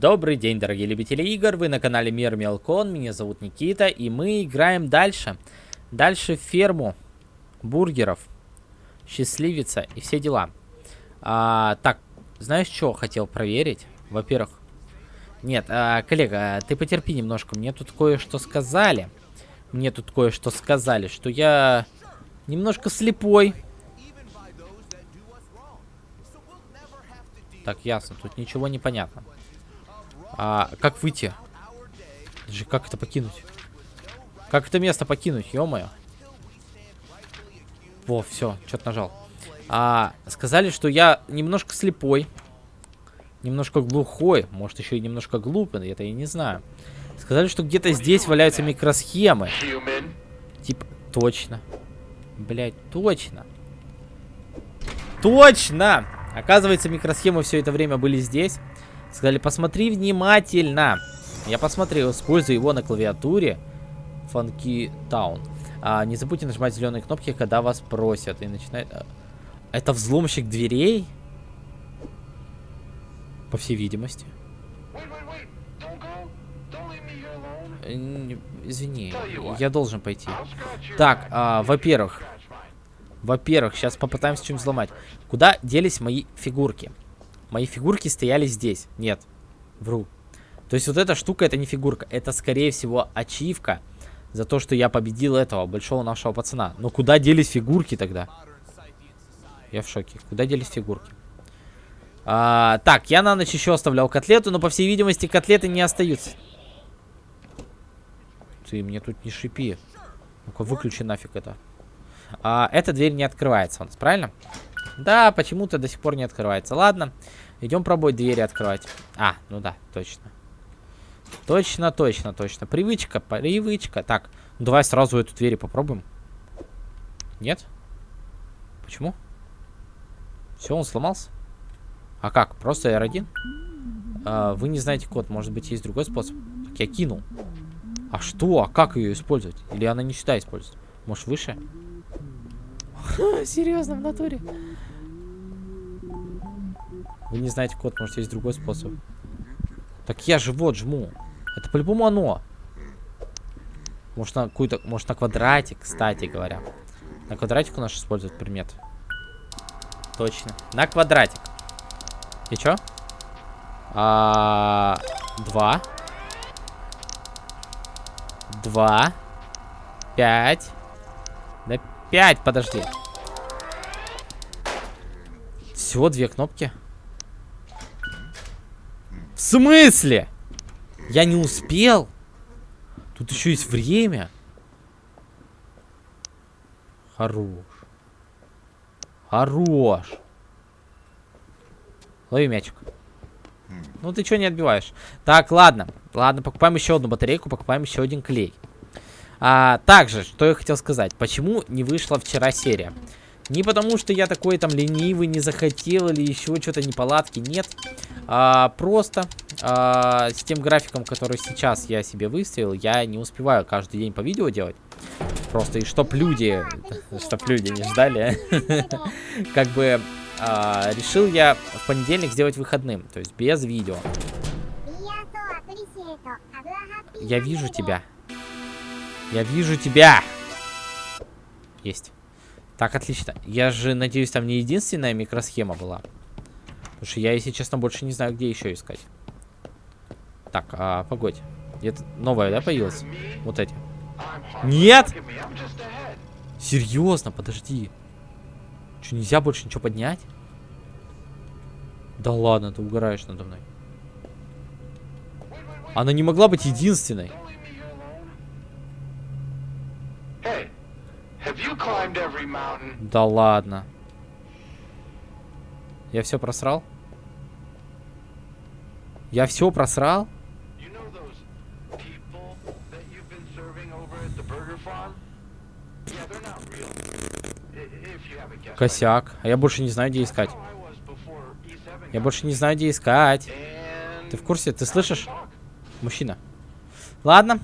Добрый день, дорогие любители игр, вы на канале Мир Мелкон, меня зовут Никита, и мы играем дальше. Дальше ферму бургеров, счастливица и все дела. А, так, знаешь, что хотел проверить? Во-первых, нет, а, коллега, ты потерпи немножко, мне тут кое-что сказали. Мне тут кое-что сказали, что я немножко слепой. Так, ясно, тут ничего не понятно. А, как выйти? Даже как это покинуть? Как это место покинуть, ё-моё? Во, все, что-то нажал. А, сказали, что я немножко слепой. Немножко глухой. Может, еще и немножко глупый, это я не знаю. Сказали, что где-то здесь валяются микросхемы. Типа, точно. Блять, точно. Точно! Оказывается, микросхемы все это время были здесь. Сказали, посмотри внимательно. Я посмотрел, использую его на клавиатуре. Town. А, не забудьте нажимать зеленые кнопки, когда вас просят. И начинает... А, это взломщик дверей? По всей видимости. Извини, я должен пойти. Так, а, во-первых. Во-первых, сейчас попытаемся что-нибудь взломать. Куда делись мои фигурки? Мои фигурки стояли здесь. Нет, вру. То есть вот эта штука, это не фигурка. Это, скорее всего, ачивка за то, что я победил этого большого нашего пацана. Но куда делись фигурки тогда? Я в шоке. Куда делись фигурки? А, так, я на ночь еще оставлял котлету, но, по всей видимости, котлеты не остаются. Ты мне тут не шипи. Ну-ка, выключи нафиг это. А, эта дверь не открывается у нас, правильно? Да, почему-то до сих пор не открывается. Ладно. Идем пробовать двери открывать. А, ну да, точно. Точно, точно, точно. Привычка, привычка. Так, ну давай сразу эту дверь попробуем. Нет? Почему? Все, он сломался? А как? Просто R1? А, вы не знаете код. Может быть, есть другой способ? Так, я кинул. А что? А как ее использовать? Или она не сюда используется? Может, выше? Серьезно, в натуре? Вы не знаете код, может есть другой способ. Так я же вот жму. Это по-любому оно. Может на какую-то, может на квадратик, кстати говоря. На квадратику наш использует предмет. Точно. На квадратик. И чё? А, два. Два. Пять. Да пять, подожди. Всего две кнопки. Смысле? Я не успел? Тут еще есть время. Хорош. Хорош. Лови мячик. Ну ты что не отбиваешь? Так, ладно. Ладно, покупаем еще одну батарейку, покупаем еще один клей. А, также, что я хотел сказать. Почему не вышла вчера серия? Не потому, что я такой там ленивый, не захотел или еще что-то неполадки, нет. А, просто а, с тем графиком, который сейчас я себе выставил, я не успеваю каждый день по видео делать. Просто и чтоб люди, чтоб люди не ждали, как бы а, решил я в понедельник сделать выходным, то есть без видео. Я вижу тебя. Я вижу тебя. Есть. Так, отлично. Я же надеюсь, там не единственная микросхема была. Потому что я, если честно, больше не знаю, где еще искать. Так, а, погодь. Это новая, да, появилась? Вот эти. Нет! Серьезно, подожди. Что, нельзя больше ничего поднять? Да ладно, ты угораешь надо мной. Она не могла быть единственной. Да ладно. Я все просрал? Я все просрал? Косяк. А я больше не знаю, где искать. Я больше не знаю, где искать. Ты в курсе? Ты слышишь? Мужчина. Ладно.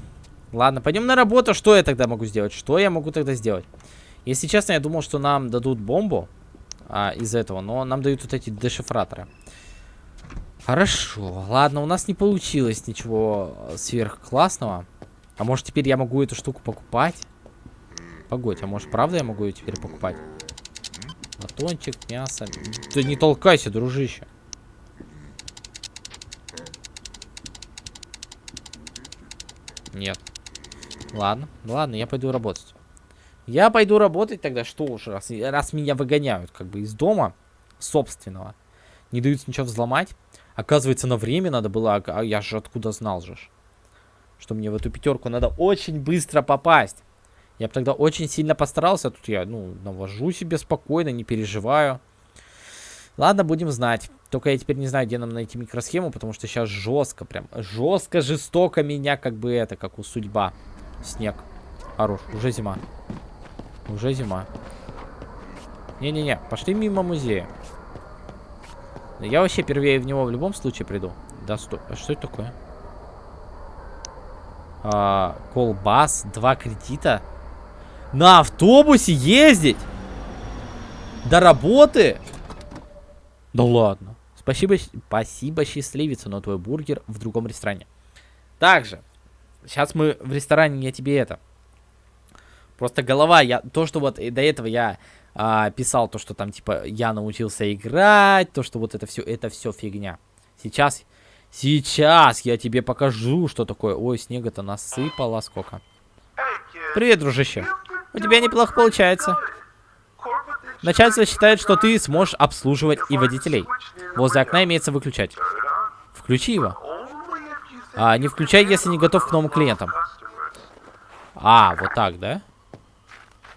Ладно, пойдем на работу. Что я тогда могу сделать? Что я могу тогда сделать? Если честно, я думал, что нам дадут бомбу а, из этого, но нам дают вот эти дешифраторы. Хорошо, ладно, у нас не получилось ничего сверхклассного. А может теперь я могу эту штуку покупать? Погодь, а может правда я могу ее теперь покупать? Батончик, мясо. Ты не толкайся, дружище. Нет. Ладно, ладно, я пойду работать. Я пойду работать тогда, что уж, раз, раз меня выгоняют как бы из дома собственного. Не дают ничего взломать. Оказывается, на время надо было, а, а я же откуда знал же, что мне в эту пятерку надо очень быстро попасть. Я бы тогда очень сильно постарался. Тут я, ну, навожу себе спокойно, не переживаю. Ладно, будем знать. Только я теперь не знаю, где нам найти микросхему, потому что сейчас жестко, прям жестко, жестоко меня, как бы это, как у судьба. Снег. Хорош, уже зима. Уже зима. Не-не-не, пошли мимо музея. Я вообще первее в него в любом случае приду. Да, стой. А что это такое? А, колбас, два кредита. На автобусе ездить? До работы? Да ладно. Спасибо, спасибо, счастливица, но твой бургер в другом ресторане. Также, сейчас мы в ресторане, я тебе это. Просто голова, я, то, что вот до этого я а, писал, то, что там, типа, я научился играть, то, что вот это все, это все фигня. Сейчас, сейчас я тебе покажу, что такое. Ой, снега-то насыпало сколько. Привет, дружище. У тебя неплохо получается. Начальство считает, что ты сможешь обслуживать и водителей. Возле окна имеется выключать. Включи его. А, не включай, если не готов к новым клиентам. А, вот так, да?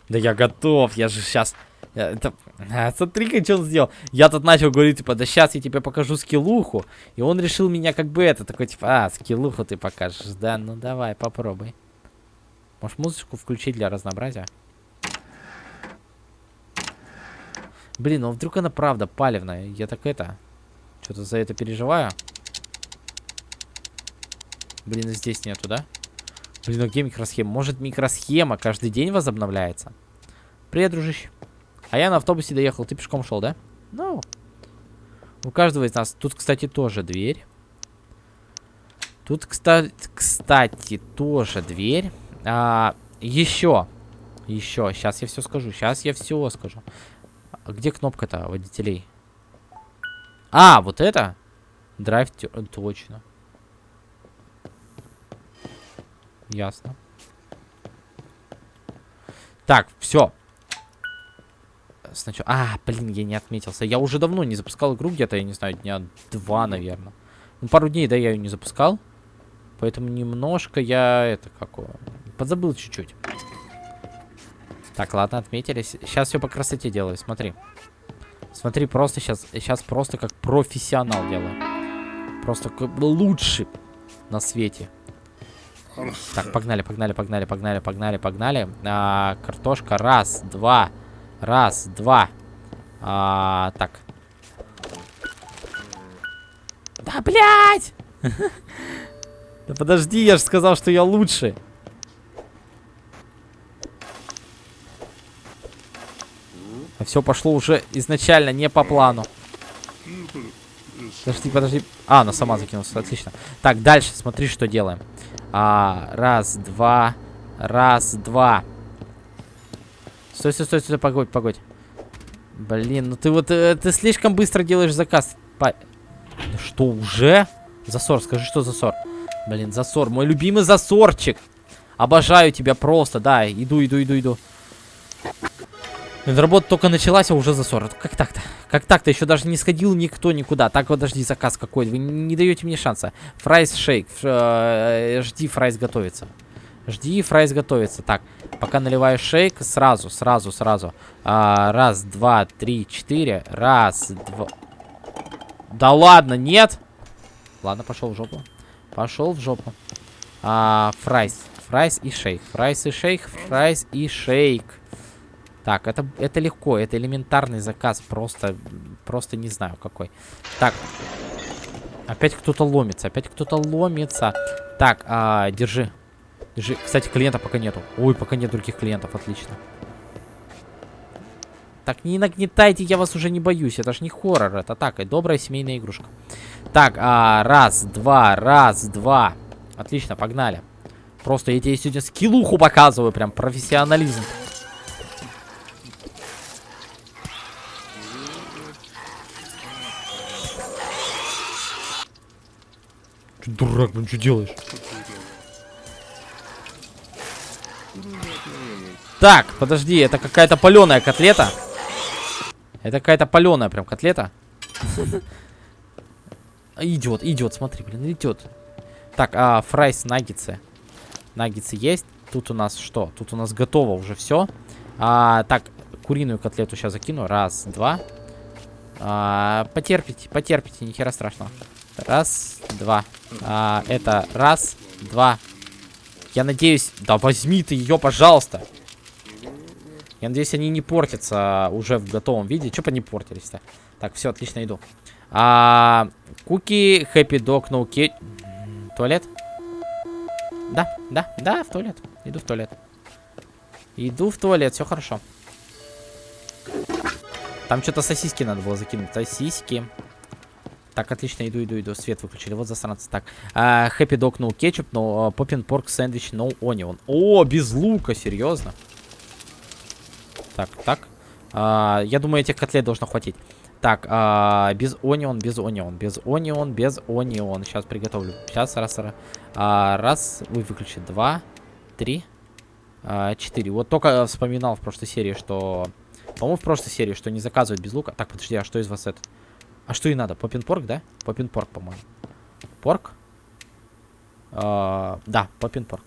Да я готов, я же сейчас... Это... А, Смотри-ка, что он сделал. Я тут начал говорить, типа, да сейчас я тебе покажу скиллуху. И он решил меня как бы это, такой, типа, а, скиллуху ты покажешь. Да, ну давай, попробуй. Может, музычку включить для разнообразия? Блин, ну вдруг она правда палевная. Я так это... Что-то за это переживаю. Блин, здесь нету, да? Блин, а где микросхема? Может, микросхема каждый день возобновляется? Привет, дружище. А я на автобусе доехал. Ты пешком шел, да? Ну. У каждого из нас. Тут, кстати, тоже дверь. Тут, кстати, кстати тоже дверь. А, еще. Еще. Сейчас я все скажу. Сейчас я все скажу. А где кнопка-то водителей? А, вот это? Драйв, точно. Ясно. Так, все. Сначала... А, блин, я не отметился. Я уже давно не запускал игру где-то, я не знаю, дня два, наверное. Ну, пару дней, да, я ее не запускал. Поэтому немножко я это какого... Подзабыл чуть-чуть. Так, ладно, отметились. Сейчас все по красоте делаю, смотри. Смотри, просто сейчас, сейчас просто как профессионал делаю. Просто лучший на свете. Так, погнали, погнали, погнали, погнали, погнали, погнали. А, картошка, раз, два, раз, два. А, так. Да, блядь! Да подожди, я же сказал, что я лучший. А все пошло уже изначально не по плану. Подожди, подожди. А, она сама закинулась, отлично. Так, дальше, смотри, что делаем. А, раз, два, раз, два. Стой, стой, стой, стой, погодь, погодь. Блин, ну ты вот, э, ты слишком быстро делаешь заказ. По... Что, уже? Засор, скажи, что засор. Блин, засор, мой любимый засорчик. Обожаю тебя просто, да, иду, иду, иду, иду. Работа только началась, а уже засор. Как так-то? Как так-то? Еще даже не сходил никто никуда. Так, подожди, заказ какой. Вы не даете мне шанса. Fries шейк. Э, жди, fries готовится. Жди, fries готовится. Так, пока наливаю шейк, сразу, сразу, сразу. А, раз, два, три, четыре. Раз, два. Да ладно, нет. Ладно, пошел в жопу. Пошел в жопу. А, fries. Fries и шейк. Fries и шейк. Fries и шейк. Так, это, это легко, это элементарный заказ, просто, просто не знаю какой. Так, опять кто-то ломится, опять кто-то ломится. Так, а, держи, держи. Кстати, клиента пока нету. Ой, пока нет других клиентов, отлично. Так, не нагнетайте, я вас уже не боюсь. Это ж не хоррор, это так, и добрая семейная игрушка. Так, а, раз, два, раз, два. Отлично, погнали. Просто я тебе сегодня скиллуху показываю, прям профессионализм. Ты дурак, блин, что делаешь? Так, подожди, это какая-то паленая котлета. Это какая-то паленая прям котлета. Идет, идет, смотри, блин, идет. Так, а, fries, наггетсы. Наггетсы есть. Тут у нас что? Тут у нас готово уже все. А, так, куриную котлету сейчас закину. Раз, два. А, потерпите, потерпите, ни хера страшного. Раз, два. А, это раз, два. Я надеюсь... Да возьми ты ее, пожалуйста. Я надеюсь, они не портятся уже в готовом виде. Че бы не портились-то? Так, все, отлично, иду. А, куки, хэппи no кетч... Туалет? Да, да, да, в туалет. Иду в туалет. Иду в туалет, все хорошо. Там что-то сосиски надо было закинуть. Сосиски. Так, отлично, иду, иду, иду. Свет выключили. Вот засранцы. Так, хэппи дог, no кетчуп, но поппин порк сэндвич, no onion. О, без лука, серьезно. Так, так. А, я думаю, этих котлет должно хватить. Так, а, без онион, без онион, без онион, без онион. Сейчас приготовлю. Сейчас, раз, раз. А, раз, вы выключите. Два, три, а, четыре. Вот только вспоминал в прошлой серии, что... По-моему, в прошлой серии, что не заказывают без лука. Так, подожди, а что из вас это? А что и надо? Поппин-порк, да? Поппин-порк, по-моему. Порк? А, да, поппин-порк.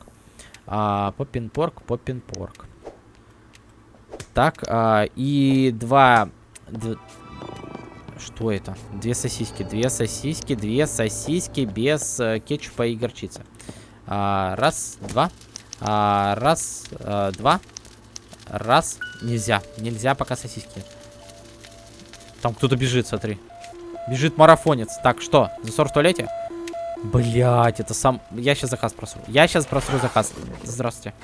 А, поппин-порк, поппин-порк. Так, а, и два... Что это? Две сосиски. Две сосиски, две сосиски без э, кетчупа и горчицы. А, раз, два. А, раз, а, два. Раз. Нельзя. Нельзя пока сосиски. Там кто-то бежит, смотри. Бежит марафонец. Так, что? Засор в туалете? Блять, это сам... Я сейчас заказ просру. Я сейчас просру заказ. Здравствуйте.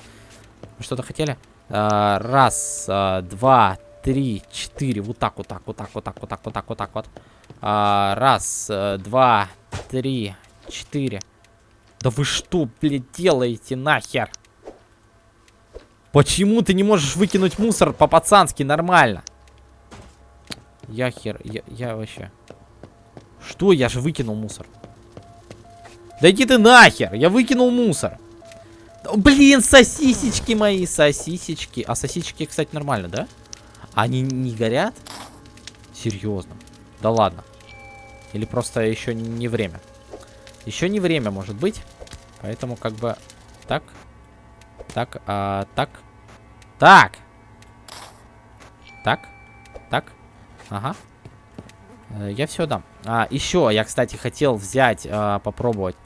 Вы что-то хотели? А, раз, а, два, три, четыре. Вот так, вот так, вот так, вот так, вот так, вот так, вот так вот. А, раз, э, два, три, четыре. Да вы что, блядь, делаете нахер? Почему ты не можешь выкинуть мусор по-пацански нормально? Я хер, я, я вообще... Что? Я же выкинул мусор. Да иди ты нахер! Я выкинул мусор. Блин, сосисечки мои, сосисечки. А сосисечки, кстати, нормально, да? Они не горят? Серьезно? Да ладно. Или просто еще не время? Еще не время, может быть. Поэтому как бы... Так. Так, а, так. Так! Так. Так. Ага. Э, я все дам. А, еще, я, кстати, хотел взять, а, попробовать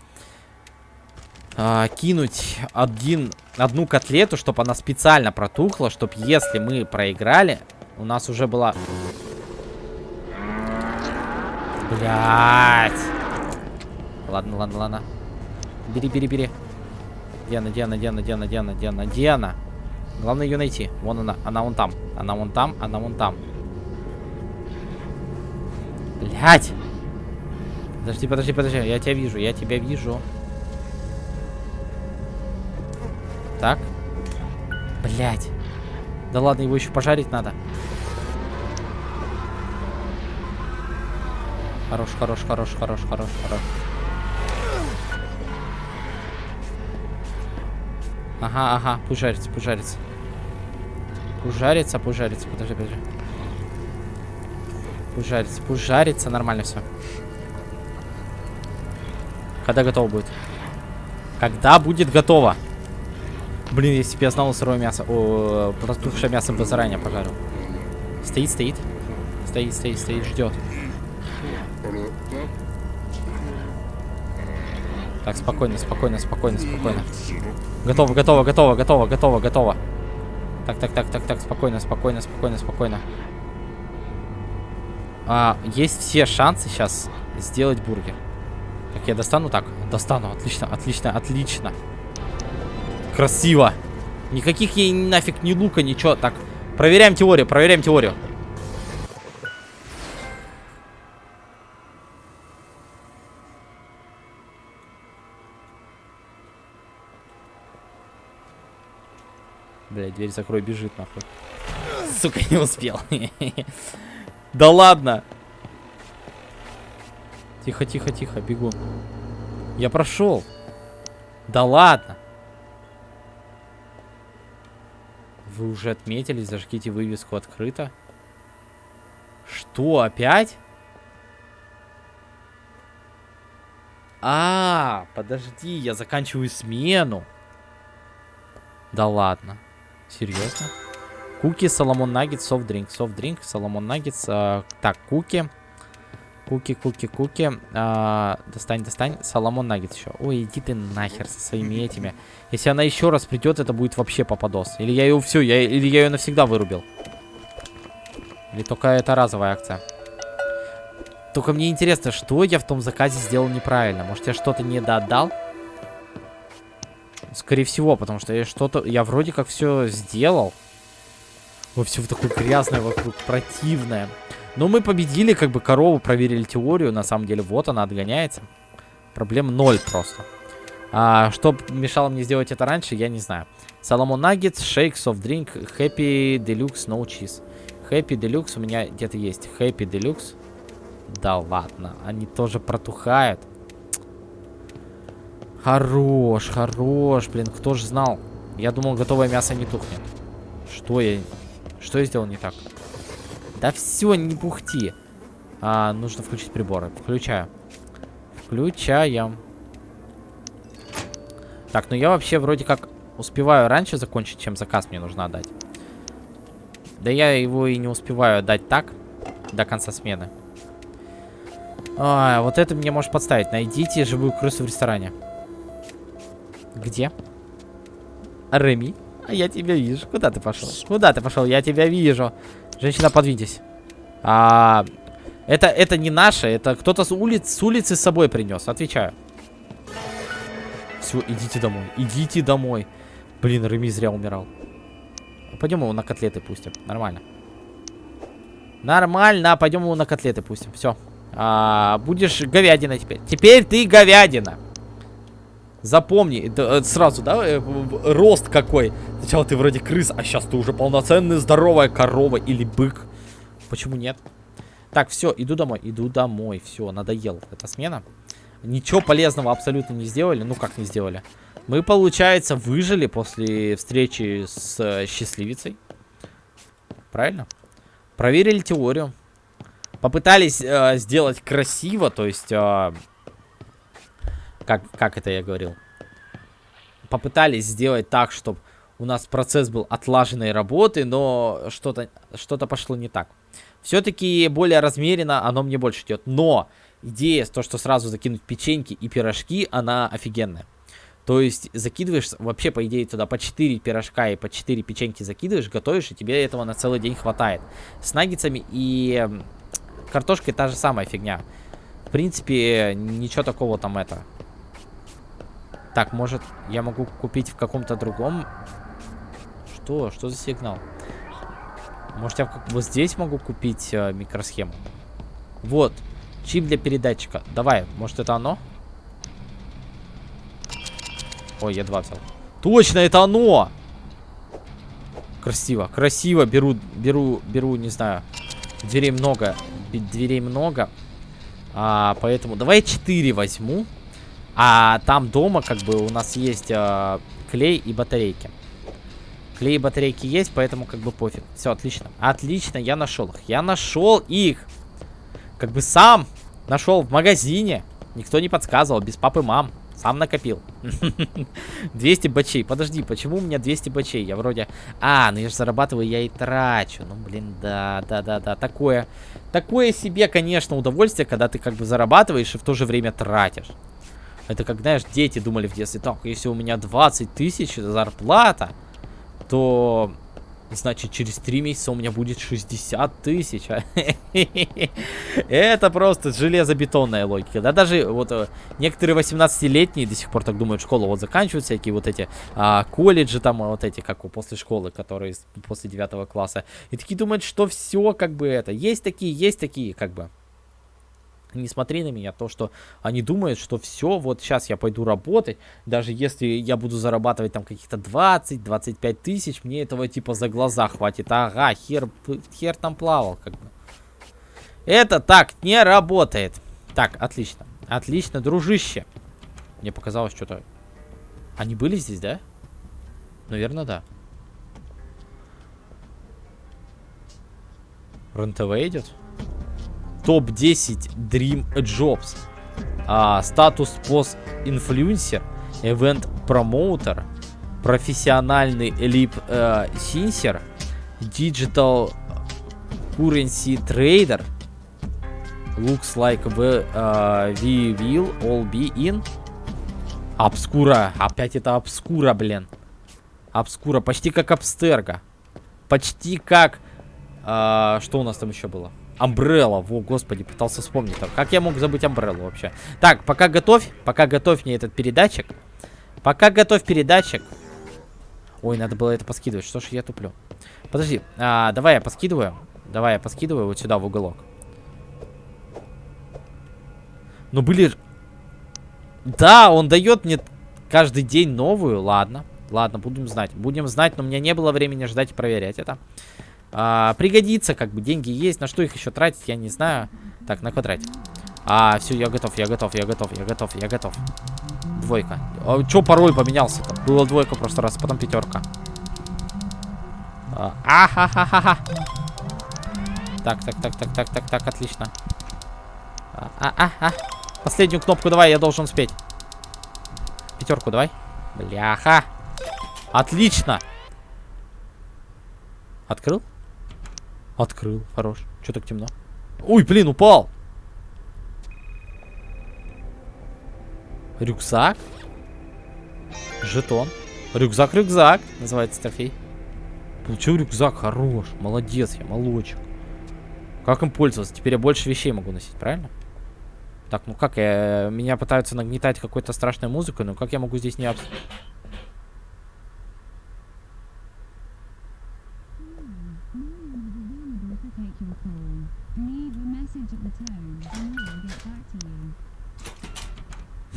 а, кинуть один, одну котлету, чтобы она специально протухла, чтобы если мы проиграли, у нас уже была... Блять. Ладно, ладно, ладно. Бери, бери, бери. Диана, Диана, Диана, Диана, Диана, Диана, Диана. Главное ее найти. Вон она. Она вон там. Она вон там, она вон там. Блять. Подожди, подожди, подожди. Я тебя вижу, я тебя вижу. Так. Блять. Да ладно, его еще пожарить надо. Хорош, хорош, хорош, хорош, хорош, хорош. Ага, ага, пусть жарится, пусть жарится. Подожди, подожди. Пусть жарится, пусть жарится, нормально все. Когда готово будет? Когда будет готово? Блин, если бы я знал сырое мясо. О, протухшее мясо бы заранее пожарил. Стоит, стоит. Стоит, стоит, стоит, ждет. Так, спокойно, спокойно, спокойно, спокойно. Готово, готово, готово, готово, готово, готово. Так, так, так, так, так, спокойно, спокойно, спокойно, спокойно а, есть все шансы сейчас сделать бургер. Так, я достану так? Достану, отлично, отлично, отлично. Красиво. Никаких ей нафиг ни лука, ничего. Так, проверяем теорию, проверяем теорию. Блядь, дверь закрой, бежит нахуй. Сука, не успел. Да ладно. Тихо, тихо, тихо, бегу. Я прошел. Да ладно. Вы уже отметились, зажгите вывеску открыто. Что, опять? А, подожди, я заканчиваю смену. Да ладно. Серьезно? Куки, Соломон Наггет, софт-дринк. Софт-дринк, Соломон Наггет. А, так, куки. Куки, куки, куки. А, достань, достань. Соломон Наггет еще. Ой, иди ты нахер со своими этими. Если она еще раз придет, это будет вообще попадос. Или я ее все, я, или я ее навсегда вырубил. Или только это разовая акция. Только мне интересно, что я в том заказе сделал неправильно. Может, я что-то не доотдал? Скорее всего, потому что я что-то... Я вроде как все сделал. Ой, все такое грязное вокруг, противное. Но мы победили, как бы корову, проверили теорию. На самом деле, вот она отгоняется. Проблем ноль просто. А, что мешало мне сделать это раньше, я не знаю. Соломон Наггетс, шейк, софт дринк, хэппи, делюкс, no cheese. Хэппи, делюкс у меня где-то есть. Хэппи, делюкс. Да ладно, они тоже протухают. Хорош, хорош, блин, кто же знал? Я думал, готовое мясо не тухнет. Что я... Что я сделал не так? Да все, не бухти. А, нужно включить приборы. Включаю. Включаем. Так, ну я вообще вроде как успеваю раньше закончить, чем заказ мне нужно отдать. Да я его и не успеваю отдать так, до конца смены. А, вот это мне может подставить. Найдите живую крысу в ресторане. Где? Реми? А я тебя вижу. Куда ты пошел? Куда ты пошел? Я тебя вижу. Женщина, подвиньтесь. А, это, это не наше. Это кто-то с, улиц, с улицы с собой принес. Отвечаю. Все, идите домой. Идите домой. Блин, Реми зря умирал. Пойдем его на котлеты пустим. Нормально. Нормально. Пойдем его на котлеты пустим. Все. А, будешь говядина теперь. Теперь ты говядина. Запомни, это, это сразу, да, э, рост какой. Сначала ты вроде крыс, а сейчас ты уже полноценная здоровая корова или бык. Почему нет? Так, все, иду домой, иду домой. Все, надоел эта смена. Ничего полезного абсолютно не сделали. Ну, как не сделали? Мы, получается, выжили после встречи с э, счастливицей. Правильно? Проверили теорию. Попытались э, сделать красиво, то есть... Э, как, как это я говорил? Попытались сделать так, чтобы у нас процесс был отлаженной работы, но что-то что, -то, пошло не так. Все-таки более размеренно оно мне больше идет. Но идея, то, что сразу закинуть печеньки и пирожки, она офигенная. То есть закидываешь, вообще по идее туда по 4 пирожка и по 4 печеньки закидываешь, готовишь, и тебе этого на целый день хватает. С наггетсами и картошкой та же самая фигня. В принципе, ничего такого там это. Так, может, я могу купить в каком-то другом... Что? Что за сигнал? Может, я вот здесь могу купить э, микросхему? Вот. Чип для передатчика. Давай, может, это оно? Ой, я два взял. Точно, это оно! Красиво, красиво. Беру, беру, беру, не знаю. Дверей много дверей много. А, поэтому давай 4 возьму. А там дома как бы у нас есть а, клей и батарейки. Клей и батарейки есть, поэтому как бы пофиг. Все, отлично. Отлично, я нашел их. Я нашел их. Как бы сам нашел в магазине. Никто не подсказывал, без папы мам. Сам накопил. 200 бачей. Подожди, почему у меня 200 бачей? Я вроде... А, ну я же зарабатываю, я и трачу. Ну, блин, да, да, да, да. Такое... Такое себе, конечно, удовольствие, когда ты как бы зарабатываешь и в то же время тратишь. Это как, знаешь, дети думали в детстве, так, если у меня 20 тысяч зарплата, то Значит, через 3 месяца у меня будет 60 тысяч. Это просто железобетонная логика. Да, даже вот э, некоторые 18-летние до сих пор так думают, школу вот заканчивают, всякие вот эти а, колледжи там, вот эти, как после школы, которые после 9 класса. И такие думают, что все как бы это. Есть такие, есть такие, как бы. Не смотри на меня, то, что они думают, что все, вот сейчас я пойду работать, даже если я буду зарабатывать там каких-то 20-25 тысяч, мне этого типа за глаза хватит. Ага, хер, хер там плавал, как бы. Это так не работает. Так, отлично. Отлично, дружище. Мне показалось что-то... Они были здесь, да? Наверное, да. РНТВ идет? Топ-10 Dream Jobs. А, статус пост инфлюенсер, event промоутер, профессиональный лип э, синсер, digital currency trader. Looks like we, uh, we will all be in. Обскура. Опять это обскура, блин. Обскура. Почти как обстерга. Почти как... Uh, что у нас там еще было? Амбрелла, во, господи, пытался вспомнить. Там. Как я мог забыть Амбреллу вообще? Так, пока готовь, пока готовь мне этот передатчик. Пока готовь передатчик. Ой, надо было это поскидывать, что ж я туплю. Подожди, а, давай я поскидываю. Давай я поскидываю вот сюда в уголок. Ну, были... Да, он дает мне каждый день новую, ладно. Ладно, будем знать. Будем знать, но у меня не было времени ждать и проверять это. А, пригодится, как бы, деньги есть. На что их еще тратить, я не знаю. Так, на квадрате. А, все, я готов, я готов, я готов, я готов, я готов. Двойка. А, Че пароль поменялся-то? Было двойка просто раз, потом пятерка. А, Ахахахаха. Так, так, так, так, так, так, так, отлично. А, а, а, а. Последнюю кнопку давай, я должен успеть. Пятерку давай. Бляха. Отлично. Открыл? Открыл, хорош. Че так темно? Ой, блин, упал. Рюкзак. Жетон. Рюкзак-рюкзак. Называется трофей. Получил рюкзак, хорош. Молодец я, молочек. Как им пользоваться? Теперь я больше вещей могу носить, правильно? Так, ну как я... Меня пытаются нагнетать какой-то страшной музыкой, но как я могу здесь не... Обс...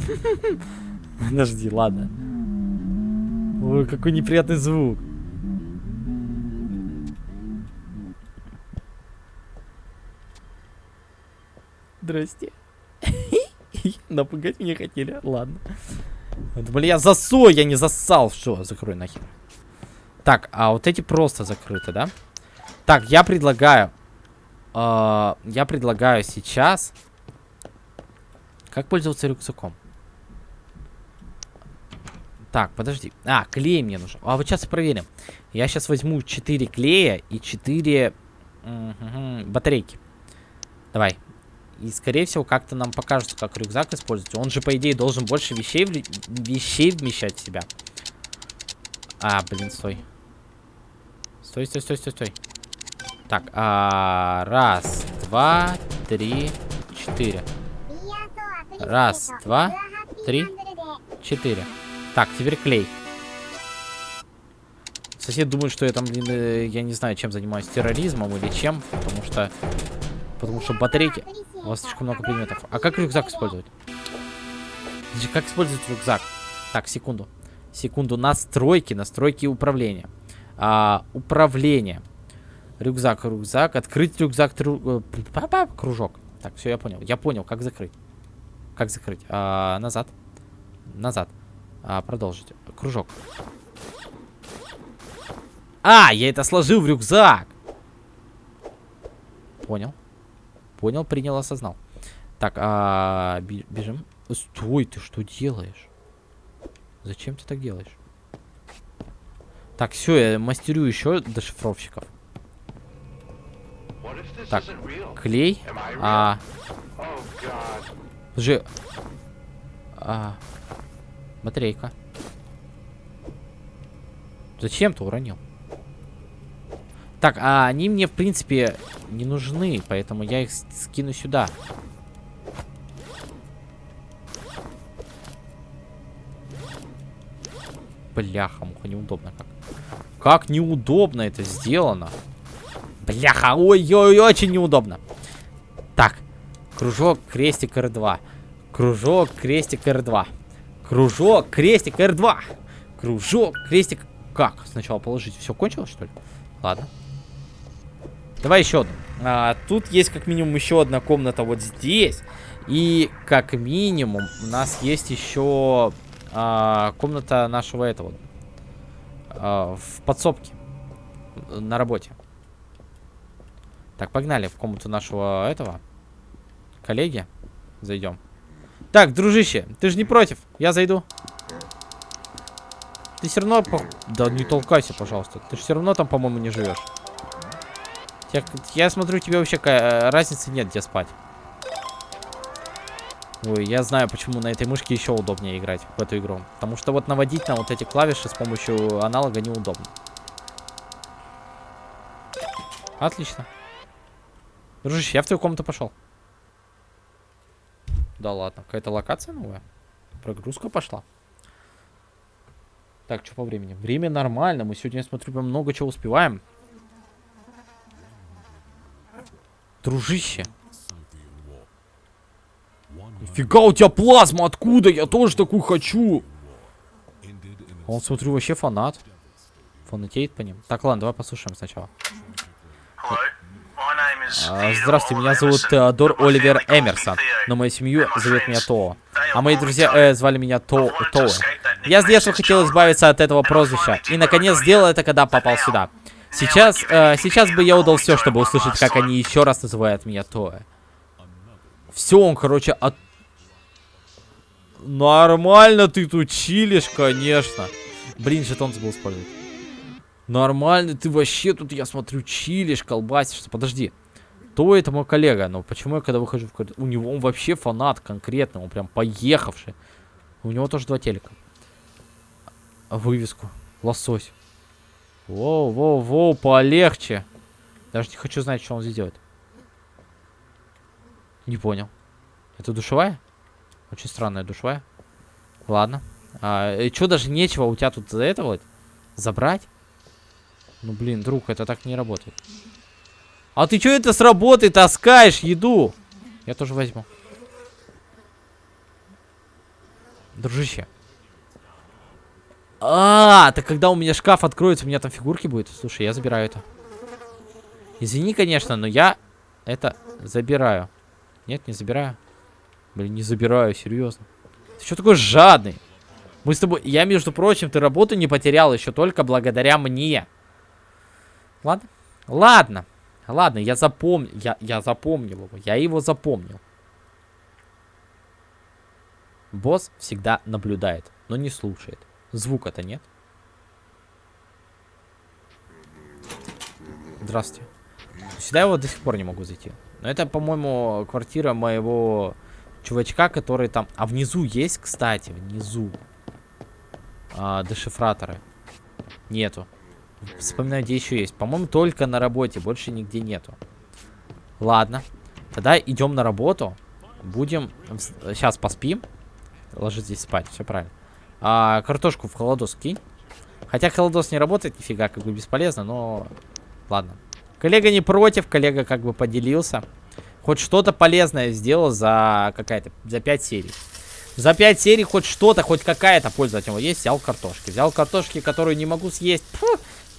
Подожди, ладно. Ой, какой неприятный звук. Здрасте. Напугать меня хотели, ладно. Думали, я засой, я не зассал. Что, закрой нахер. Так, а вот эти просто закрыты, да? Так, я предлагаю... Э, я предлагаю сейчас... Как пользоваться рюкзаком? Так, подожди. А, клей мне нужен. А вот сейчас проверим. Я сейчас возьму 4 клея и 4 угу, батарейки. Давай. И, скорее всего, как-то нам покажется, как рюкзак использовать. Он же, по идее, должен больше вещей, в... вещей вмещать в себя. А, блин, стой. Стой, стой, стой, стой, стой. Так, а, раз, два, три, четыре. Раз, два, три, четыре. Так, теперь клей. Сосед думает, что я там, блин, э, я не знаю, чем занимаюсь, терроризмом или чем, потому что... Потому что батарейки... У вас слишком много предметов. А как рюкзак использовать? Как использовать рюкзак? Так, секунду. Секунду. Настройки, настройки управления. А, управление. Рюкзак, рюкзак. Открыть рюкзак, тру... Э, кружок. Так, все, я понял. Я понял, как закрыть. Как закрыть? А, назад. Назад. А, продолжить. Кружок. А, я это сложил в рюкзак. Понял. Понял, принял, осознал. Так, а, бежим. Стой, ты что делаешь? Зачем ты так делаешь? Так, все, я мастерю еще дешифровщиков. Так, клей. А. Же. А. Батарейка. Зачем ты уронил? Так, а они мне, в принципе, не нужны, поэтому я их скину сюда. Бляха, муха, неудобно как. Как неудобно это сделано. Бляха, ой-ой, очень неудобно. Так, Кружок, крестик, R2. Кружок, крестик, R2. Кружок, крестик, R2. Кружок, крестик. Как? Сначала положить. Все кончилось, что ли? Ладно. Давай еще одну. А, тут есть как минимум еще одна комната вот здесь. И как минимум у нас есть еще а, комната нашего этого. А, в подсобке. На работе. Так, погнали в комнату нашего этого коллеги. Зайдем. Так, дружище, ты же не против? Я зайду. Ты все равно... Да не толкайся, пожалуйста. Ты же все равно там, по-моему, не живешь. Я, я смотрю, тебе вообще э, разницы нет, где спать. Ой, я знаю, почему на этой мышке еще удобнее играть в эту игру. Потому что вот наводить на вот эти клавиши с помощью аналога неудобно. Отлично. Дружище, я в твою комнату пошел. Да ладно, какая-то локация новая? Прогрузка пошла. Так, что по времени? Время нормально. Мы сегодня, я смотрю, прям много чего успеваем. Дружище. Нифига у тебя плазма, откуда? Я тоже такую хочу. Он, смотрю, вообще фанат. Фанатеет по ним. Так, ладно, давай послушаем сначала. А, здравствуйте, меня зовут Теодор Оливер Эмерсон, но мою семью зовет меня То. А мои друзья э, звали меня То То. Я с детства хотел избавиться от этого прозвища, и наконец сделал это, когда попал сюда. Сейчас, э, сейчас бы я удал все, чтобы услышать, как они еще раз называют меня Тоя. Все, он, короче, от... Нормально ты тут чилишь, конечно. Блин, жетон забыл использовать. Нормально, ты вообще тут, я смотрю, чилишь, колбасишься. Подожди. То это мой коллега, но почему я когда выхожу в коридор... У него он вообще фанат конкретно, он прям поехавший. У него тоже два телека. Вывеску. Лосось. Воу, воу, воу, полегче. Даже не хочу знать, что он здесь делает. Не понял. Это душевая? Очень странная душевая. Ладно. А, и что, даже нечего у тебя тут за это вот забрать? Ну, блин, друг, это так не работает. А ты что это с работы таскаешь еду? Я тоже возьму. Дружище. А, так когда у меня шкаф откроется, у меня там фигурки будет. Слушай, я забираю это. Извини, конечно, но я это забираю. Нет, не забираю. Блин, не забираю, серьезно. Ты что такой жадный? Мы с тобой... Я, между прочим, ты работу не потерял еще только благодаря мне. Ладно? Ладно. Ладно, я запомнил. Я, я запомнил его. Я его запомнил. Босс всегда наблюдает, но не слушает. Звука-то нет. Здравствуйте. Сюда его до сих пор не могу зайти. Но это, по-моему, квартира моего чувачка, который там... А внизу есть, кстати, внизу. А, дешифраторы. Нету. Вспоминаю, где еще есть. По-моему, только на работе. Больше нигде нету. Ладно. Тогда идем на работу. Будем... Сейчас поспим. Ложись здесь спать. Все правильно. А, картошку в холодос кинь. Хотя холодос не работает, нифига, как бы бесполезно, но... Ладно. Коллега не против, коллега как бы поделился. Хоть что-то полезное сделал за какая-то... За 5 серий. За 5 серий хоть что-то, хоть какая-то польза от него есть. Взял картошки. Взял картошки, которую не могу съесть. Фу,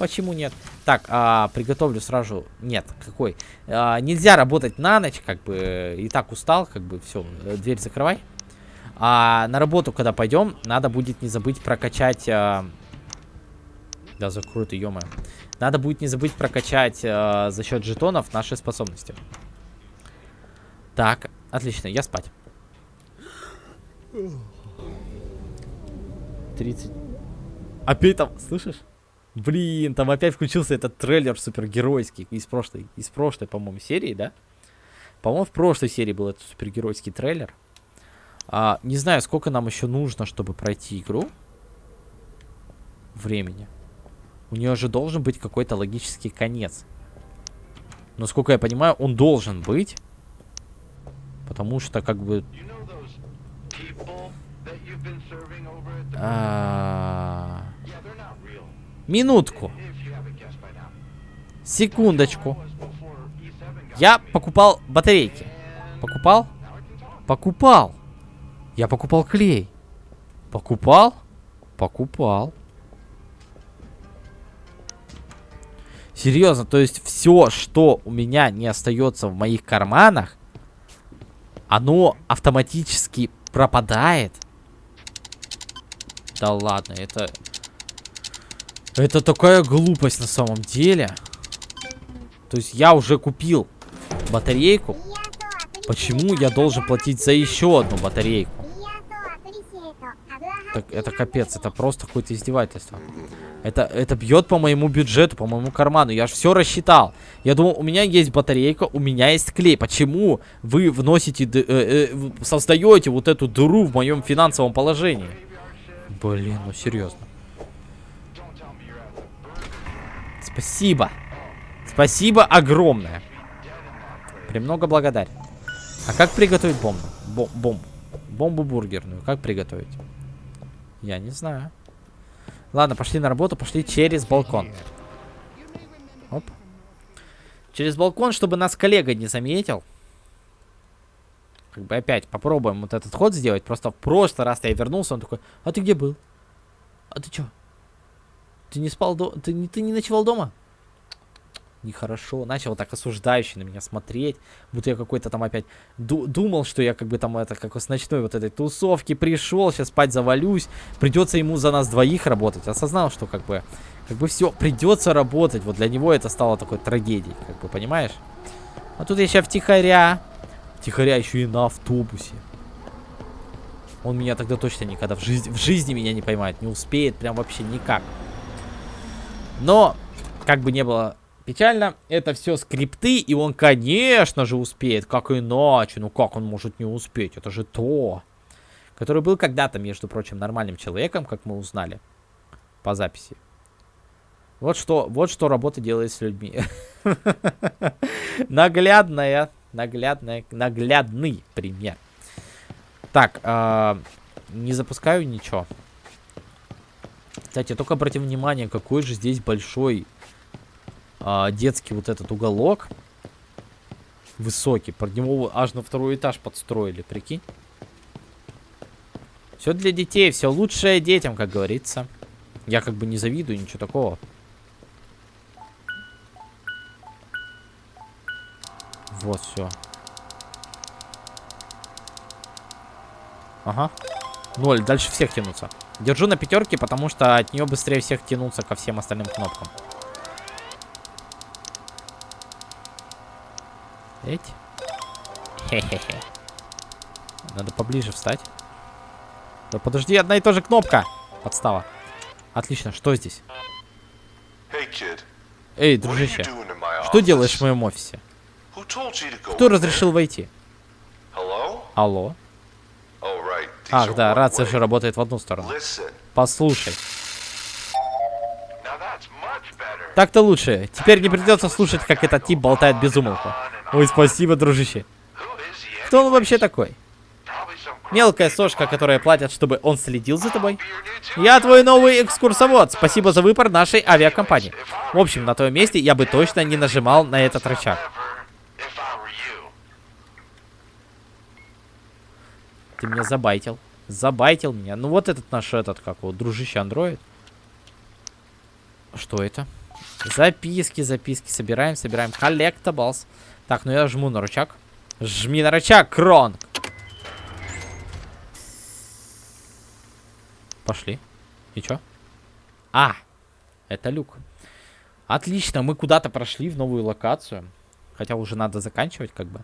почему нет? Так, а, приготовлю сразу... Нет, какой? А, нельзя работать на ночь, как бы... И так устал, как бы, все, дверь закрывай. А на работу, когда пойдем, надо будет не забыть прокачать... А... Да, закрой ты. Надо будет не забыть прокачать а, за счет жетонов наши способности. Так, отлично, я спать. 30. Опять там, слышишь? Блин, там опять включился этот трейлер супергеройский из прошлой, из прошлой, по-моему, серии, да? По-моему, в прошлой серии был этот супергеройский трейлер. А, не знаю, сколько нам еще нужно, чтобы пройти игру. Времени. У нее же должен быть какой-то логический конец. Но, сколько я понимаю, он должен быть. Потому что, как бы... А... Минутку. Секундочку. Я покупал батарейки. Покупал? Покупал. Я покупал клей. Покупал? Покупал. Серьезно, то есть все, что у меня не остается в моих карманах, оно автоматически пропадает. Да ладно, это... Это такая глупость на самом деле. То есть я уже купил батарейку. Почему я должен платить за еще одну батарейку? Так, это капец, это просто какое-то издевательство. Это, это бьет по моему бюджету, по моему карману. Я же все рассчитал. Я думал, у меня есть батарейка, у меня есть клей. Почему вы вносите, э, э, создаете вот эту дыру в моем финансовом положении? Блин, ну серьезно. Спасибо. Спасибо огромное. Премного благодарен. А как приготовить бомбу? Бом бомбу. Бомбу бургерную. Как приготовить? Я не знаю. Ладно, пошли на работу, пошли через балкон. Оп. Через балкон, чтобы нас коллега не заметил. Как бы опять попробуем вот этот ход сделать. Просто в прошлый раз я вернулся, он такой, а ты где был? А ты чё? Ты не спал дома? Ты, не, ты не ночевал дома? нехорошо. Начал так осуждающе на меня смотреть. Будто я какой-то там опять ду думал, что я как бы там это, как с ночной вот этой тусовки пришел, сейчас спать завалюсь. Придется ему за нас двоих работать. Осознал, что как бы, как бы все, придется работать. Вот для него это стало такой трагедией, как бы, понимаешь? А тут я сейчас втихаря. Втихаря еще и на автобусе. Он меня тогда точно никогда в жизни, в жизни меня не поймает. Не успеет прям вообще никак. Но, как бы не было печально. Это все скрипты, и он, конечно же, успеет. Как иначе? Ну как он может не успеть? Это же то. Который был когда-то, между прочим, нормальным человеком, как мы узнали по записи. Вот что, вот что работа делает с людьми. Наглядная, наглядная, наглядный пример. Так, э, не запускаю ничего. Кстати, только обратим внимание, какой же здесь большой а, детский вот этот уголок. Высокий. Под него аж на второй этаж подстроили, прикинь. Все для детей, все лучшее детям, как говорится. Я как бы не завидую, ничего такого. Вот все. Ага. Ноль, дальше всех тянуться. Держу на пятерке, потому что от нее быстрее всех тянуться ко всем остальным кнопкам. Эть. Хе-хе-хе. Надо поближе встать. Да подожди, одна и та же кнопка. Подстава. Отлично, что здесь? Эй, дружище, что делаешь в моем офисе? Кто разрешил войти? Алло? Ах, да, рация же работает в одну сторону. Послушай. Так-то лучше. Теперь не придется слушать, как этот тип болтает без умолку. Ой, спасибо, дружище. Кто он вообще такой? Мелкая сошка, которая платят, чтобы он следил за тобой? Я твой новый экскурсовод. Спасибо за выбор нашей авиакомпании. В общем, на твоем месте я бы точно не нажимал на этот рычаг. Ты меня забайтил. Забайтил меня. Ну вот этот наш, этот, как вот, дружище андроид. Что это? Записки, записки. Собираем, собираем. Collectibles. Так, ну я жму на рычаг. Жми на рычаг, Крон. Пошли. И чё? А, это люк. Отлично, мы куда-то прошли в новую локацию. Хотя уже надо заканчивать, как бы.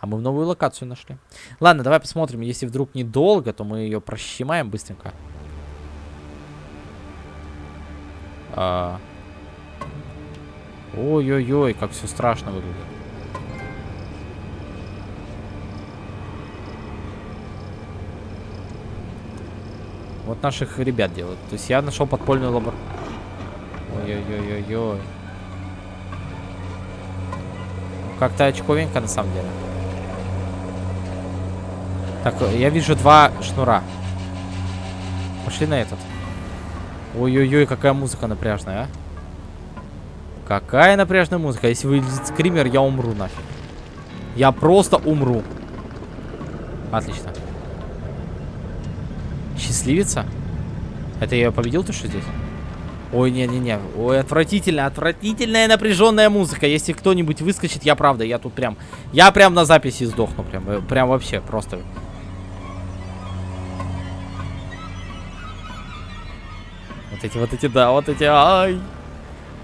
А мы в новую локацию нашли. Ладно, давай посмотрим. Если вдруг недолго, то мы ее прощемаем быстренько. А, Ой-ой-ой, как все страшно выглядит. Вот наших ребят делают. То есть я нашел подпольную лабор... Ой-ой-ой-ой-ой. Как-то очковенько на самом деле. Так, я вижу два шнура. Пошли на этот. Ой-ой-ой, какая музыка напряжная, а. Какая напряжная музыка. Если выйдет скример, я умру нафиг. Я просто умру. Отлично. Счастливица? Это я победил, то что здесь? Ой, не-не-не. Ой, отвратительно, отвратительная напряженная музыка. Если кто-нибудь выскочит, я правда, я тут прям... Я прям на записи сдохну. Прям, э, прям вообще, просто... Вот эти, вот эти, да, вот эти, ай.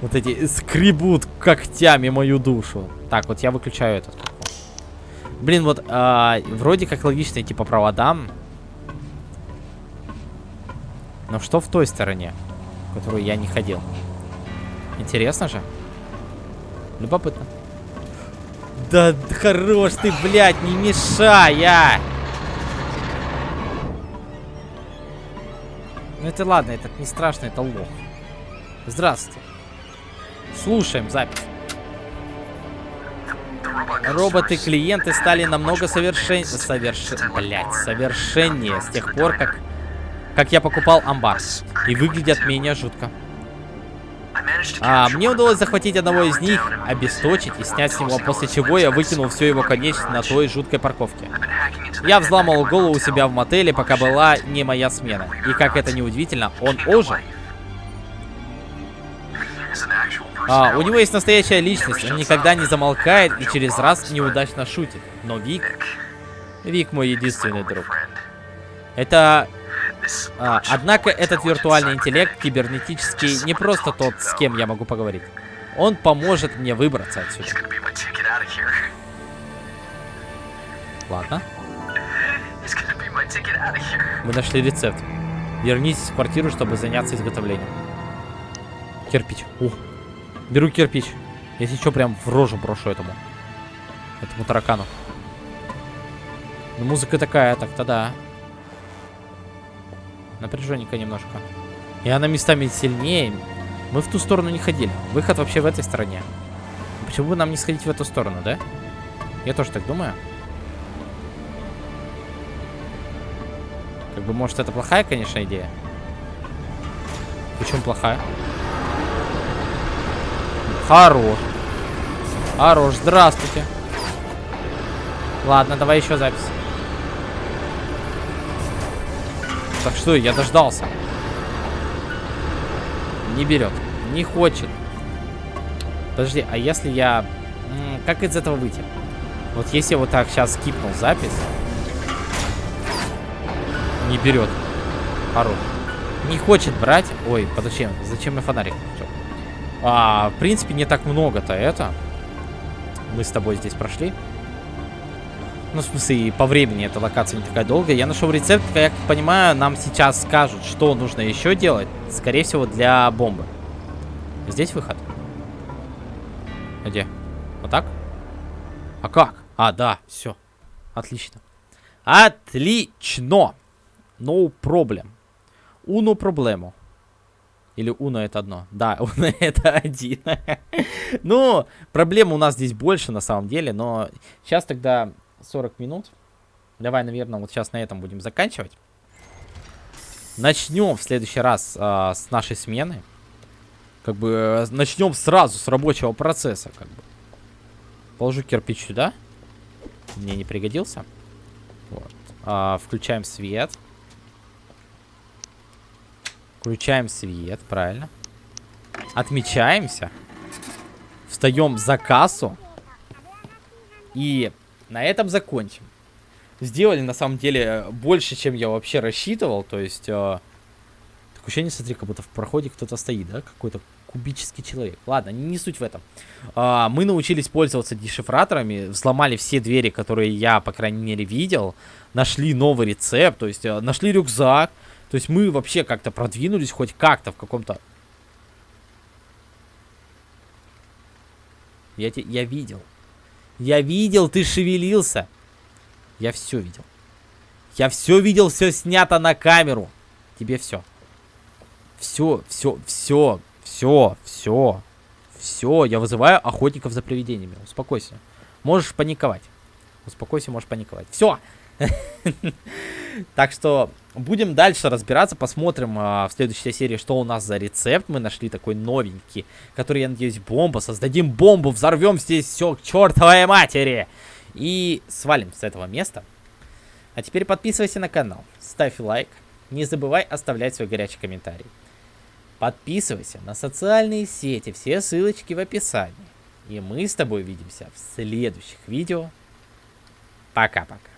Вот эти скребут когтями мою душу. Так, вот я выключаю этот. Блин, вот а, вроде как логично идти по проводам. Но что в той стороне? которую я не ходил. Интересно же. Любопытно. Да хорош ты, блядь, не мешай, а! Ну это ладно, это не страшно, это лох. Здравствуйте. Слушаем запись. Роботы-клиенты стали намного совершен... Соверш... Блять, совершеннее с тех пор, как как я покупал амбар. И выглядят менее жутко. А, мне удалось захватить одного из них, обесточить и снять с него, после чего я выкинул все его конечности на той жуткой парковке. Я взломал голову у себя в мотеле, пока была не моя смена. И как это не удивительно, он ожил. А, у него есть настоящая личность, он никогда не замолкает и через раз неудачно шутит. Но Вик... Вик мой единственный друг. Это а, однако этот виртуальный интеллект кибернетический не просто тот, с кем я могу поговорить. Он поможет мне выбраться отсюда. Ладно. Мы нашли рецепт. Вернитесь в квартиру, чтобы заняться изготовлением. Кирпич. Ух. Беру кирпич. Если что, прям в рожу брошу этому. Этому таракану. Ну, музыка такая, так-то да. Напряженненько немножко. И она местами сильнее. Мы в ту сторону не ходили. Выход вообще в этой стороне. Почему бы нам не сходить в эту сторону, да? Я тоже так думаю. Как бы, может, это плохая, конечно, идея. Почему плохая? Хорош. Хорош, здравствуйте. Ладно, давай еще запись. Так что, я дождался. Не берет. Не хочет. Подожди, а если я... Как из этого выйти? Вот если я вот так сейчас скипнул запись. Не берет. Хорош. Не хочет брать. Ой, подожди, зачем я фонарик включил? А, в принципе, не так много-то это. Мы с тобой здесь прошли. Ну, в смысле, по времени эта локация не такая долгая. Я нашел рецепт, как я понимаю, нам сейчас скажут, что нужно еще делать. Скорее всего, для бомбы. Здесь выход? Где? Вот так? А как? А, да, все. Отлично. Отлично. No problem. Uno проблему. Или Уно это одно? Да, Уно это один. ну, проблем у нас здесь больше на самом деле, но сейчас тогда 40 минут. Давай, наверное, вот сейчас на этом будем заканчивать. Начнем в следующий раз э, с нашей смены. Как бы э, начнем сразу с рабочего процесса. Как бы. Положу кирпич сюда. Мне не пригодился. Вот. А, включаем свет. Включаем свет, правильно. Отмечаемся. Встаем за кассу. И на этом закончим. Сделали, на самом деле, больше, чем я вообще рассчитывал. То есть, э, такое ощущение, смотри, как будто в проходе кто-то стоит, да? Какой-то кубический человек. Ладно, не, суть в этом. А, мы научились пользоваться дешифраторами, взломали все двери, которые я, по крайней мере, видел. Нашли новый рецепт, то есть, э, нашли рюкзак. То есть, мы вообще как-то продвинулись хоть как-то в каком-то... Я, те, я видел. Я видел, ты шевелился. Я все видел. Я все видел, все снято на камеру. Тебе все. Все, все, все, все, все, все. Я вызываю охотников за привидениями. Успокойся. Можешь паниковать. Успокойся, можешь паниковать. Все. Так что Будем дальше разбираться, посмотрим а, в следующей серии, что у нас за рецепт. Мы нашли такой новенький, который, я надеюсь, бомба. Создадим бомбу, взорвем здесь все к чертовой матери. И свалим с этого места. А теперь подписывайся на канал, ставь лайк. Не забывай оставлять свой горячий комментарий. Подписывайся на социальные сети, все ссылочки в описании. И мы с тобой увидимся в следующих видео. Пока-пока.